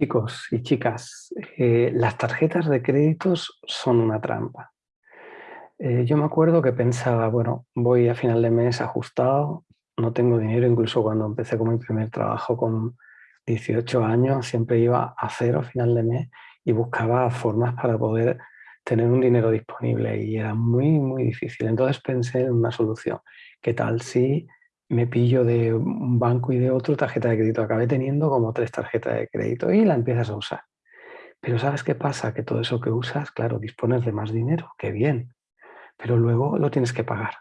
Chicos y chicas, eh, las tarjetas de créditos son una trampa. Eh, yo me acuerdo que pensaba, bueno, voy a final de mes ajustado, no tengo dinero, incluso cuando empecé con mi primer trabajo con 18 años, siempre iba a cero a final de mes y buscaba formas para poder tener un dinero disponible y era muy, muy difícil. Entonces pensé en una solución. ¿Qué tal si me pillo de un banco y de otro tarjeta de crédito. Acabé teniendo como tres tarjetas de crédito y la empiezas a usar. Pero ¿sabes qué pasa? Que todo eso que usas, claro, dispones de más dinero, qué bien, pero luego lo tienes que pagar.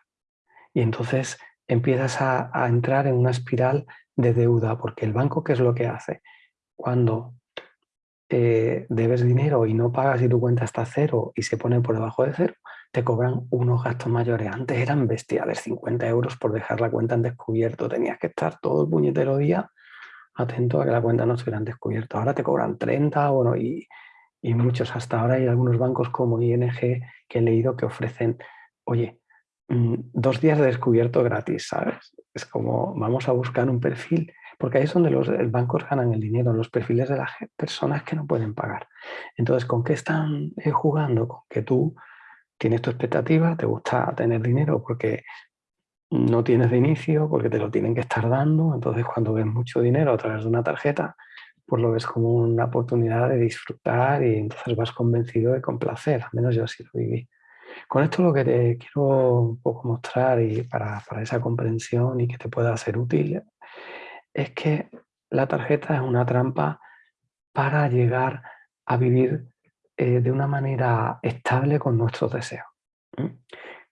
Y entonces empiezas a, entrar en una espiral de deuda, porque el banco, ¿qué es lo que hace? Cuando eh, debes dinero y no pagas y tu cuenta está cero y se pone por debajo de cero, te cobran unos gastos mayores. Antes eran bestiales, 50 euros por dejar la cuenta en descubierto. Tenías que estar todo el puñetero día atento a que la cuenta no estuviera en descubierto. Ahora te cobran 30, bueno, y, y muchos. Hasta ahora hay algunos bancos como ING que he leído que ofrecen, oye, mm, dos días de descubierto gratis, ¿sabes? Es como, vamos a buscar un perfil, porque ahí es donde los bancos ganan el dinero, los perfiles de las personas que no pueden pagar. Entonces, ¿con qué están eh, jugando? Con que tú tienes tu expectativa, te gusta tener dinero porque no tienes de inicio, porque te lo tienen que estar dando, entonces cuando ves mucho dinero a través de una tarjeta, pues lo ves como una oportunidad de disfrutar y entonces vas convencido de complacer, al menos yo así lo viví. Con esto lo que te quiero un poco mostrar y para, para esa comprensión y que te pueda ser útil es que la tarjeta es una trampa para llegar a vivir eh, de una manera estable con nuestros deseos.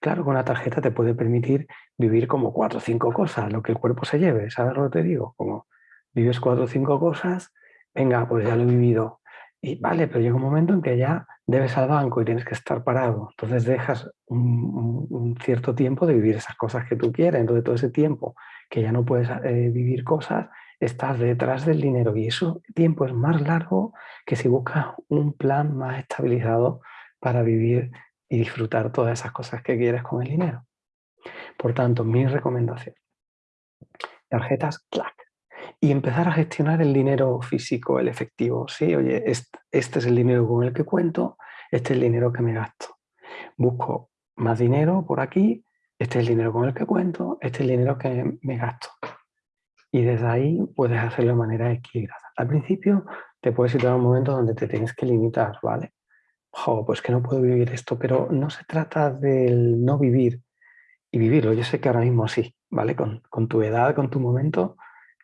Claro, con la tarjeta te puede permitir vivir como cuatro o cinco cosas, lo que el cuerpo se lleve, ¿sabes lo que te digo? Como vives cuatro o cinco cosas, venga, pues ya lo he vivido. Y vale, pero llega un momento en que ya debes al banco y tienes que estar parado. Entonces dejas un, cierto tiempo de vivir esas cosas que tú quieres. Entonces todo ese tiempo que ya no puedes eh, vivir cosas, estás detrás del dinero y eso tiempo es más largo que si buscas un plan más estabilizado para vivir y disfrutar todas esas cosas que quieres con el dinero. Por tanto, mi recomendación, tarjetas CLAC y empezar a gestionar el dinero físico, el efectivo. Sí, oye, este, este es el dinero con el que cuento, este es el dinero que me gasto. Busco más dinero por aquí, este es el dinero con el que cuento, este es el dinero que me gasto y desde ahí puedes hacerlo de manera equilibrada. Al principio te puedes situar en un momento donde te tienes que limitar, ¿vale? pues que no puedo vivir esto, pero no se trata del no vivir y vivirlo. Yo sé que ahora mismo sí, ¿vale? Con, tu edad, con tu momento,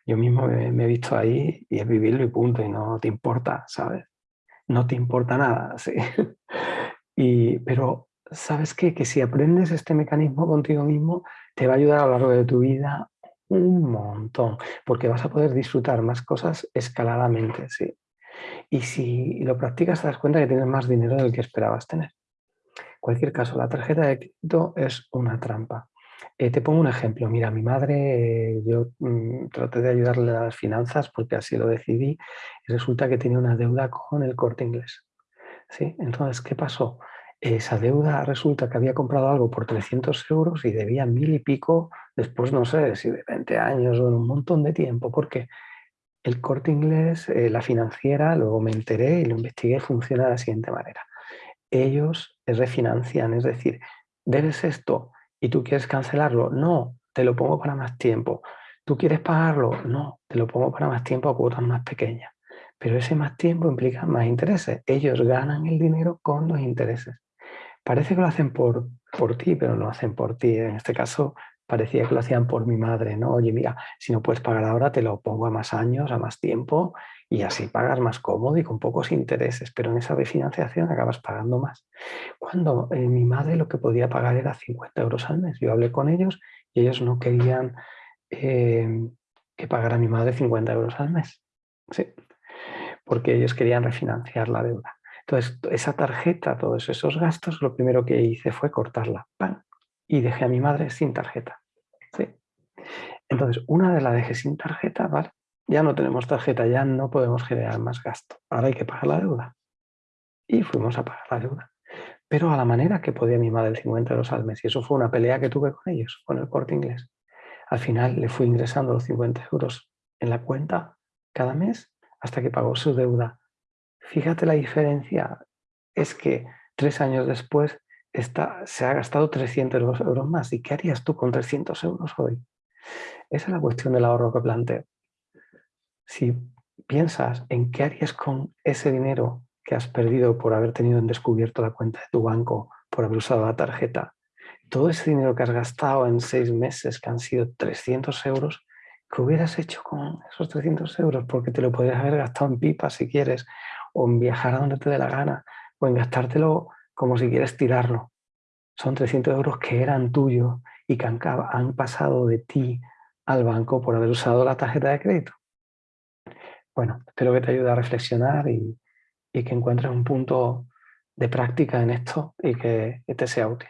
yo mismo me, he visto ahí y es vivirlo y punto, y no te importa, ¿sabes? No te importa nada, ¿sí? y, pero, ¿sabes qué? Que si aprendes este mecanismo contigo mismo, te va a ayudar a lo largo de tu vida un montón, porque vas a poder disfrutar más cosas escaladamente, sí. Y si lo practicas te das cuenta que tienes más dinero del que esperabas tener. En cualquier caso, la tarjeta de crédito es una trampa. Eh, te pongo un ejemplo. Mira, mi madre, eh, yo mm, traté de ayudarle a las finanzas porque así lo decidí y resulta que tenía una deuda con el corte inglés. ¿Sí? Entonces, ¿qué pasó? Esa deuda resulta que había comprado algo por 300 euros y debía mil y pico después, no sé, si de 20 años o en un montón de tiempo, porque el corte inglés, eh, la financiera, luego me enteré y lo investigué, funciona de la siguiente manera. Ellos refinancian, es decir, debes esto y tú quieres cancelarlo, no, te lo pongo para más tiempo. ¿Tú quieres pagarlo? No, te lo pongo para más tiempo a cuotas más pequeñas. Pero ese más tiempo implica más intereses. Ellos ganan el dinero con los intereses. Parece que lo hacen por, por ti, pero no lo hacen por ti. En este caso parecía que lo hacían por mi madre, ¿no? Oye, mira, si no puedes pagar ahora, te lo pongo a más años, a más tiempo, y así pagas más cómodo y con pocos intereses, pero en esa refinanciación acabas pagando más. Cuando eh, mi madre lo que podía pagar era 50 euros al mes, yo hablé con ellos y ellos no querían eh, que pagara mi madre 50 euros al mes, ¿sí? porque ellos querían refinanciar la deuda. Entonces, esa tarjeta, todos esos gastos, lo primero que hice fue cortarla. Y dejé a mi madre sin tarjeta. ¿sí? Entonces, una vez la dejé sin tarjeta, ¿vale? Ya no tenemos tarjeta, ya no podemos generar más gasto. Ahora hay que pagar la deuda. Y fuimos a pagar la deuda. Pero a la manera que podía mi madre 50 euros al mes. Y eso fue una pelea que tuve con ellos, con el corte inglés. Al final le fui ingresando los 50 euros en la cuenta cada mes hasta que pagó su deuda. Fíjate la diferencia, es que tres años después está, se ha gastado 300 euros más. ¿Y qué harías tú con 300 euros hoy? Esa es la cuestión del ahorro que planteo. Si piensas en qué harías con ese dinero que has perdido por haber tenido en descubierto la cuenta de tu banco, por haber usado la tarjeta, todo ese dinero que has gastado en seis meses, que han sido 300 euros, ¿qué hubieras hecho con esos 300 euros? Porque te lo podrías haber gastado en pipa si quieres, o en viajar a donde te dé la gana, o en gastártelo como si quieres tirarlo. Son 300 euros que eran tuyos y que han, pasado de ti al banco por haber usado la tarjeta de crédito. Bueno, espero que te ayude a reflexionar y, y que encuentres un punto de práctica en esto y que te sea útil.